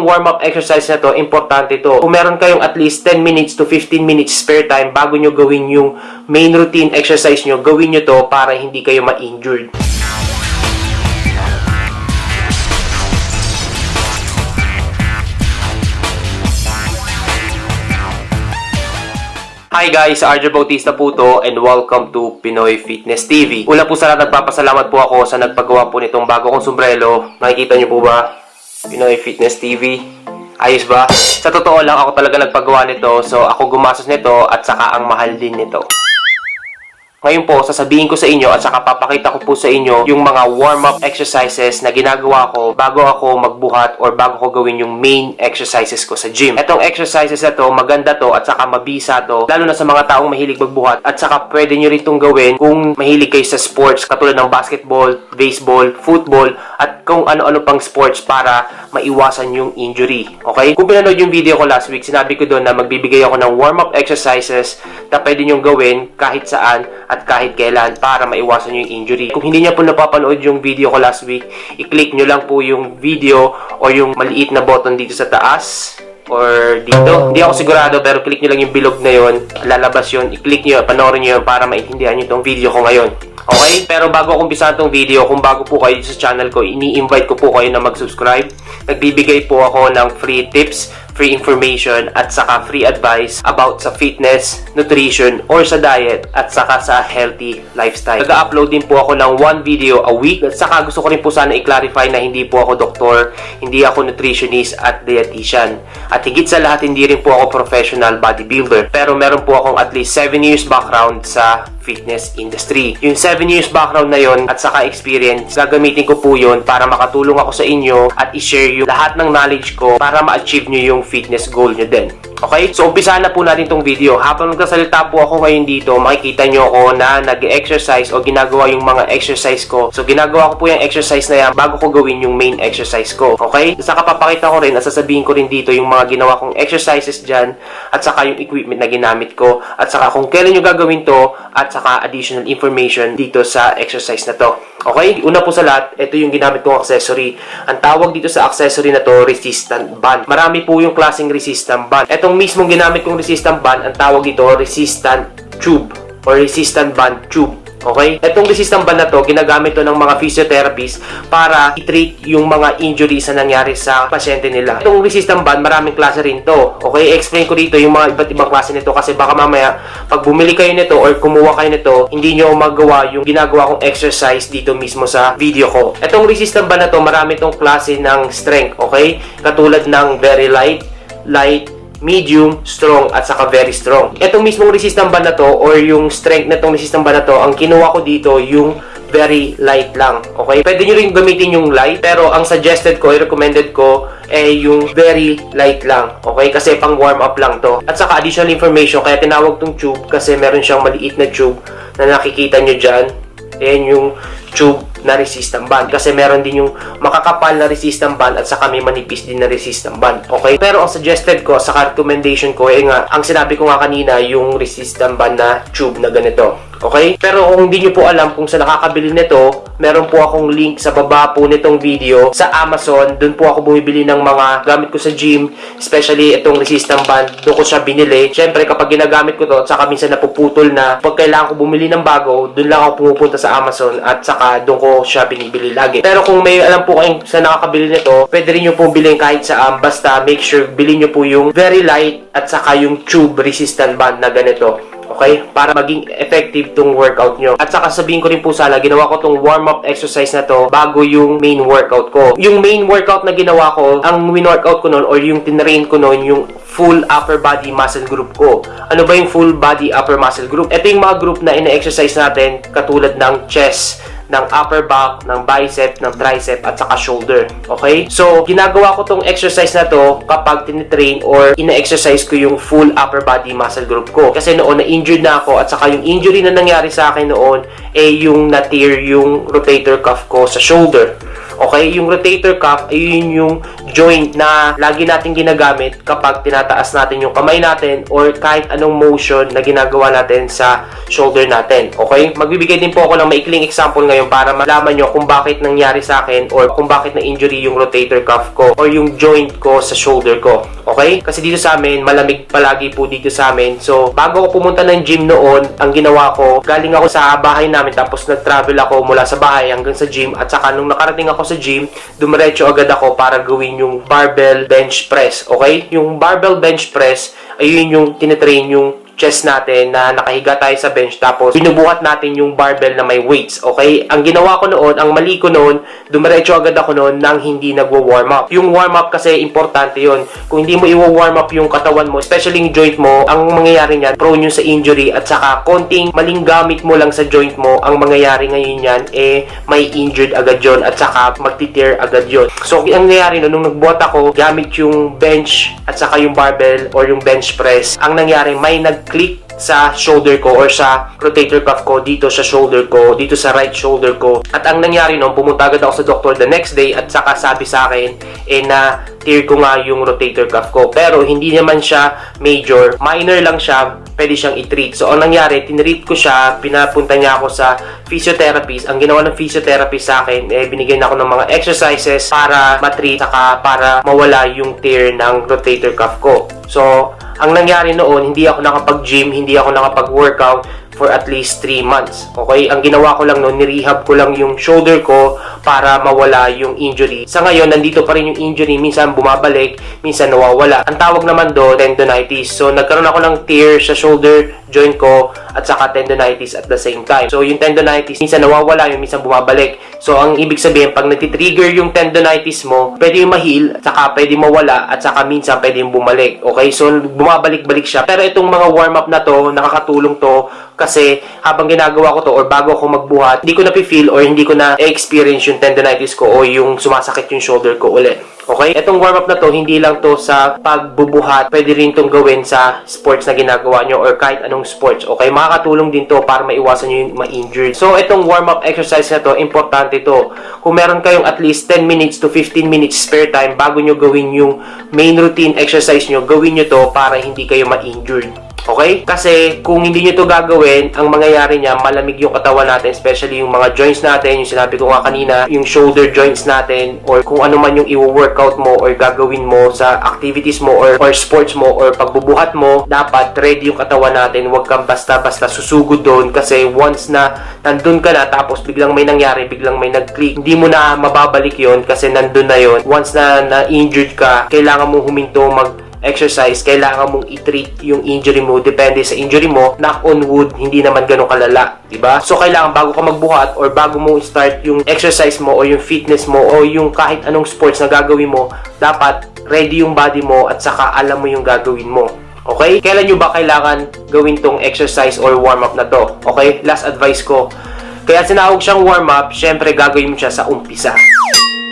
itong warm-up exercise na to, importante to. Kung meron kayong at least 10 minutes to 15 minutes spare time bago nyo gawin yung main routine exercise nyo, gawin nyo to para hindi kayo ma-injured. Hi guys, Arjo Bautista po to and welcome to Pinoy Fitness TV. Una po sa lahat, nagpapasalamat po ako sa nagpagawa po nitong bago kong sombrero. Nakikita niyo po ba? Pinoy Fitness TV. Ayos ba? Sa totoo lang, ako talaga nagpagawa nito. So, ako gumastos nito at saka ang mahal din nito. Ngayon po, sasabihin ko sa inyo at saka papakita ko po sa inyo yung mga warm-up exercises na ginagawa ko bago ako magbuhat or bago ko gawin yung main exercises ko sa gym. Etong exercises na to, maganda to at saka mabisa to, lalo na sa mga taong mahilig magbuhat at saka pwede nyo rin itong gawin kung mahilig kayo sa sports katulad ng basketball, baseball, football at kung ano-ano pang sports para maiwasan yung injury. Okay? Kung pinanood yung video ko last week, sinabi ko doon na magbibigay ako ng warm-up exercises na pwede nyong gawin kahit saan at kahit kailan para maiwasan nyo yung injury. Kung hindi nyo po napapanood yung video ko last week, i-click nyo lang po yung video o yung maliit na button dito sa taas or dito. Hindi ako sigurado pero click nyo lang yung bilog na yon lalabas yon i-click nyo, panoorin nyo yun para maintindihan nyo itong video ko ngayon. Okay? Pero bago ako umpisa itong video, kung bago po kayo sa channel ko, ini-invite ko po kayo na mag-subscribe. Nagbibigay po ako ng free tips, free information, at saka free advice about sa fitness, nutrition, or sa diet, at saka sa healthy lifestyle. Nag-upload din po ako ng one video a week. At saka gusto ko rin po sana i-clarify na hindi po ako doktor, hindi ako nutritionist at dietitian. At higit sa lahat, hindi rin po ako professional bodybuilder. Pero meron po akong at least 7 years background sa fitness industry. Yung 7 years background na yon at saka experience, gagamitin ko po yon para makatulong ako sa inyo at i-share yung lahat ng knowledge ko para ma-achieve nyo yung fitness goal nyo din. Okay? So, umpisa na po natin tong video. Habang nagsasalita po ako ngayon dito, makikita nyo ako na nag-exercise o ginagawa yung mga exercise ko. So, ginagawa ko po yung exercise na yan bago ko gawin yung main exercise ko. Okay? Saka papakita ko rin at sasabihin ko rin dito yung mga ginawa kong exercises dyan at saka yung equipment na ginamit ko at saka kung kailan nyo gagawin to at saka additional information dito sa exercise na to. Okay? Una po sa lahat, ito yung ginamit kong accessory. Ang tawag dito sa accessory na to, resistant band. Marami po yung klaseng resistant band. Itong mismong ginamit kong resistant band, ang tawag dito, resistant tube or resistant band tube. Okay? Itong resistant band na to, ginagamit to ng mga physiotherapists para i-treat yung mga injuries na nangyari sa pasyente nila. Itong resistant band, maraming klase rin to. Okay? Explain ko dito yung mga iba't ibang klase nito kasi baka mamaya, pag bumili kayo nito or kumuha kayo nito, hindi nyo magawa yung ginagawa kong exercise dito mismo sa video ko. Itong resistant band na to, marami tong klase ng strength. Okay? Katulad ng very light, light, medium, strong, at saka very strong. Itong mismong resistant band na to, or yung strength na itong resistant band na to, ang kinuha ko dito, yung very light lang. Okay? Pwede nyo rin gamitin yung light, pero ang suggested ko, recommended ko, eh yung very light lang. Okay? Kasi pang warm up lang to. At saka additional information, kaya tinawag tong tube kasi meron siyang maliit na tube na nakikita nyo dyan. Ayan yung tube na resistant band kasi meron din yung makakapal na resistant band at saka may manipis din na resistant band. Okay? Pero ang suggested ko sa recommendation ko eh nga ang sinabi ko nga kanina yung resistant band na tube na ganito. Okay? Pero kung hindi nyo po alam kung saan nakakabili nito, meron po akong link sa baba po nitong video sa Amazon. Doon po ako bumibili ng mga gamit ko sa gym, especially itong resistant band. Doon ko siya binili. Siyempre, kapag ginagamit ko to, saka minsan napuputol na, pag kailangan ko bumili ng bago, doon lang ako pumupunta sa Amazon at saka doon ko siya binibili lagi. Pero kung may alam po kayong sa nakakabili nito, pwede rin nyo pong bilhin kahit saan. Basta make sure bilhin nyo po yung very light at saka yung tube resistant band na ganito. Okay? Para maging effective tong workout nyo. At saka sabihin ko rin po sana, ginawa ko tong warm-up exercise na to bago yung main workout ko. Yung main workout na ginawa ko, ang win-workout ko noon or yung tinrain ko noon, yung full upper body muscle group ko. Ano ba yung full body upper muscle group? Ito yung mga group na ina-exercise natin katulad ng chest, ng upper back, ng bicep, ng tricep, at saka shoulder. Okay? So, ginagawa ko tong exercise na to kapag tinitrain or ina-exercise ko yung full upper body muscle group ko. Kasi noon na-injured na ako at saka yung injury na nangyari sa akin noon eh yung na-tear yung rotator cuff ko sa shoulder. Okay? Yung rotator cuff, ayun yung joint na lagi natin ginagamit kapag tinataas natin yung kamay natin or kahit anong motion na ginagawa natin sa shoulder natin. Okay? Magbibigay din po ako ng maikling example ngayon para malaman nyo kung bakit nangyari sa akin or kung bakit na-injury yung rotator cuff ko or yung joint ko sa shoulder ko. Okay? Kasi dito sa amin, malamig palagi po dito sa amin. So, bago ako pumunta ng gym noon, ang ginawa ko, galing ako sa bahay namin tapos nag-travel ako mula sa bahay hanggang sa gym at saka nung nakarating ako sa gym, dumiretso agad ako para gawin yung barbell bench press. Okay? Yung barbell bench press, ayun yung tinitrain yung chest natin na nakahiga tayo sa bench tapos binubuhat natin yung barbell na may weights, okay? Ang ginawa ko noon, ang mali ko noon, dumiretso agad ako noon nang hindi nagwo-warm up. Yung warm up kasi importante yon. Kung hindi mo i-warm up yung katawan mo, especially yung joint mo, ang mangyayari niyan, prone yun sa injury at saka konting maling gamit mo lang sa joint mo, ang mangyayari ngayon yan, eh, may injured agad yon at saka magti-tear agad yon. So, ang nangyayari noon, nung nagbuhat ako, gamit yung bench at saka yung barbell or yung bench press, ang nangyari, may nag-click sa shoulder ko or sa rotator cuff ko dito sa shoulder ko, dito sa right shoulder ko. At ang nangyari noon, pumunta agad ako sa doktor the next day at saka sabi sa akin eh na tear ko nga yung rotator cuff ko. Pero hindi naman siya major, minor lang siya, pwede siyang i-treat. So, ang nangyari, tinreat ko siya, pinapunta niya ako sa physiotherapist. Ang ginawa ng physiotherapist sa akin, eh, binigyan ako ng mga exercises para matreat, saka para mawala yung tear ng rotator cuff ko. So, ang nangyari noon, hindi ako nakapag-gym, hindi ako nakapag-workout for at least 3 months. Okay? Ang ginawa ko lang noon, nirehab ko lang yung shoulder ko para mawala yung injury. Sa ngayon, nandito pa rin yung injury. Minsan bumabalik, minsan nawawala. Ang tawag naman do tendonitis. So, nagkaroon ako ng tear sa shoulder joint ko at saka tendonitis at the same time. So, yung tendonitis, minsan nawawala, yung minsan bumabalik. So, ang ibig sabihin, pag nagtitrigger yung tendonitis mo, pwede yung ma-heal, at saka pwede mawala, at saka minsan pwede yung bumalik. Okay? So, bumabalik-balik siya. Pero itong mga warm-up na to, nakakatulong to kasi habang ginagawa ko to or bago ako magbuhat, hindi ko na feel or hindi ko na experience yung tendonitis ko o yung sumasakit yung shoulder ko ulit. Okay? Itong warm-up na to, hindi lang to sa pagbubuhat. Pwede rin itong gawin sa sports na ginagawa nyo or kahit anong sports. Okay? Makakatulong din to para maiwasan nyo yung ma-injured. So, itong warm-up exercise na to, importante to. Kung meron kayong at least 10 minutes to 15 minutes spare time bago nyo gawin yung main routine exercise nyo, gawin nyo to para hindi kayo ma-injured. Okay? Kasi kung hindi nyo to gagawin, ang mangyayari niya, malamig yung katawan natin, especially yung mga joints natin, yung sinabi ko nga kanina, yung shoulder joints natin, or kung ano man yung i-workout mo or gagawin mo sa activities mo or, or sports mo or pagbubuhat mo, dapat ready yung katawan natin. Huwag kang basta-basta susugod doon kasi once na nandun ka na tapos biglang may nangyari, biglang may nag-click, hindi mo na mababalik yon kasi nandun na yon Once na na-injured ka, kailangan mo huminto mag exercise, kailangan mong i-treat yung injury mo. Depende sa injury mo. Knock on wood, hindi naman ganun kalala. Diba? So, kailangan bago ka magbuhat or bago mo start yung exercise mo o yung fitness mo o yung kahit anong sports na gagawin mo, dapat ready yung body mo at saka alam mo yung gagawin mo. Okay? Kailan nyo ba kailangan gawin tong exercise or warm-up na to? Okay? Last advice ko. Kaya sinawag siyang warm-up, syempre gagawin mo siya sa umpisa.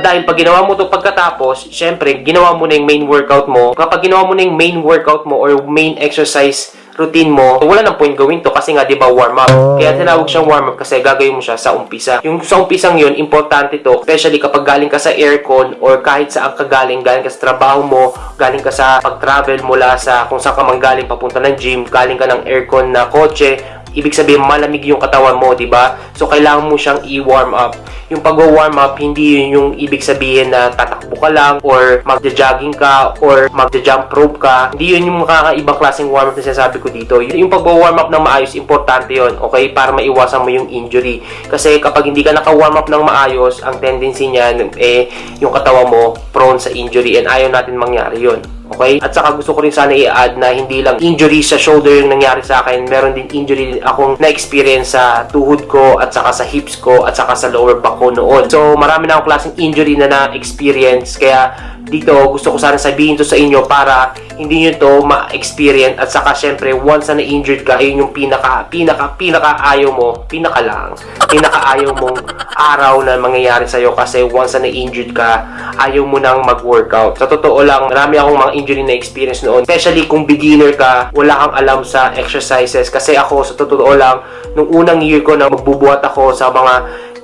Dahil pag ginawa mo to pagkatapos, syempre, ginawa mo na yung main workout mo. Kapag ginawa mo na yung main workout mo or main exercise routine mo, wala nang point gawin to kasi nga 'di ba warm up. Kaya tinawag siyang warm up kasi gagawin mo siya sa umpisa. Yung sa umpisang 'yun, importante to, especially kapag galing ka sa aircon or kahit saan ka galing, galing ka sa trabaho mo, galing ka sa pag-travel mula sa kung saan ka man galing papunta ng gym, galing ka ng aircon na kotse, ibig sabihin malamig yung katawan mo, 'di ba? So kailangan mo siyang i-warm up. Yung pag-warm up, hindi yun yung ibig sabihin na tatakbo ka lang or magja-jogging ka or magja-jump rope ka. Hindi yun yung makakaibang klaseng warm up na sinasabi ko dito. Yung pag-warm up ng maayos, importante yun, okay? Para maiwasan mo yung injury. Kasi kapag hindi ka naka-warm up ng maayos, ang tendency niyan, eh, yung katawan mo prone sa injury and ayaw natin mangyari yun. Okay? At saka gusto ko rin sana i-add na hindi lang injury sa shoulder yung nangyari sa akin. Meron din injury akong na-experience sa tuhod ko at saka sa hips ko at saka sa lower back ko noon. So, marami na akong klaseng injury na na-experience. Kaya dito, gusto ko sana sabihin to sa inyo para hindi nyo to ma-experience at saka syempre, once na na-injured ka, ayun yung pinaka, pinaka, pinaka ayaw mo, pinaka lang, pinaka ayaw mong araw na mangyayari sa'yo kasi once na na-injured ka, ayaw mo nang mag-workout. Sa totoo lang, marami akong mga injury na experience noon. Especially kung beginner ka, wala kang alam sa exercises. Kasi ako, sa totoo lang, nung unang year ko na magbubuhat ako sa mga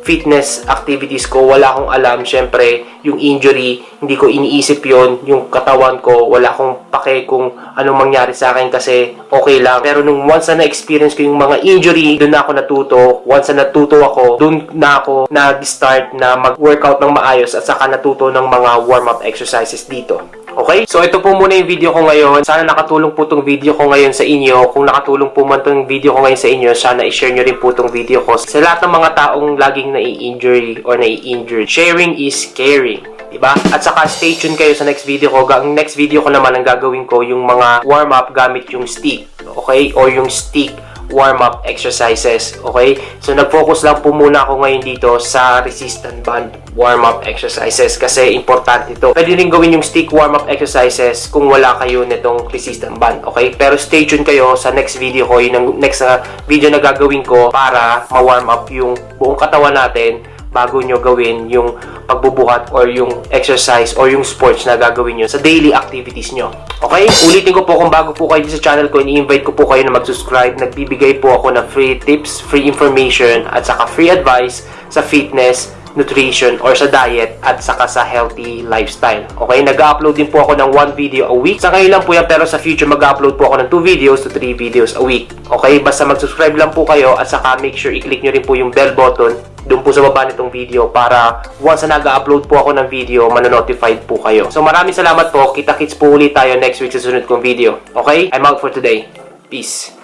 fitness activities ko, wala akong alam. Syempre, yung injury, hindi ko iniisip yon Yung katawan ko, wala akong pake kung anong mangyari sa akin kasi okay lang. Pero nung once na na-experience ko yung mga injury, doon ako natuto. Once na natuto ako, doon na ako nag-start na mag-workout ng maayos at saka natuto ng mga warm-up exercises dito. Okay? So, ito po muna yung video ko ngayon. Sana nakatulong po tong video ko ngayon sa inyo. Kung nakatulong po man tong video ko ngayon sa inyo, sana i-share nyo rin po tong video ko. Sa lahat ng mga taong laging nai-injury or nai-injured, sharing is caring. Diba? At saka stay tuned kayo sa next video ko. Ang next video ko naman ang gagawin ko yung mga warm-up gamit yung stick. Okay? Or yung stick warm-up exercises. Okay? So, nag-focus lang po muna ako ngayon dito sa resistant band warm-up exercises kasi importante ito. Pwede rin gawin yung stick warm-up exercises kung wala kayo nitong resistant band. Okay? Pero stay tuned kayo sa next video ko. Yun ang next na video na gagawin ko para ma-warm up yung buong katawan natin bago nyo gawin yung pagbubuhat or yung exercise or yung sports na gagawin nyo sa daily activities nyo. Okay? Ulitin ko po kung bago po kayo sa channel ko, ini-invite ko po kayo na mag-subscribe. Nagbibigay po ako ng free tips, free information, at saka free advice sa fitness, nutrition, or sa diet, at saka sa healthy lifestyle. Okay? Nag-upload din po ako ng one video a week. Sa ngayon lang po yan, pero sa future mag-upload po ako ng 2 videos to 3 videos a week. Okay? Basta mag-subscribe lang po kayo at saka make sure i-click nyo rin po yung bell button doon po sa baba nitong video para once na nag-upload po ako ng video, manonotified po kayo. So maraming salamat po. Kita-kits po ulit tayo next week sa sunod kong video. Okay? I'm out for today. Peace.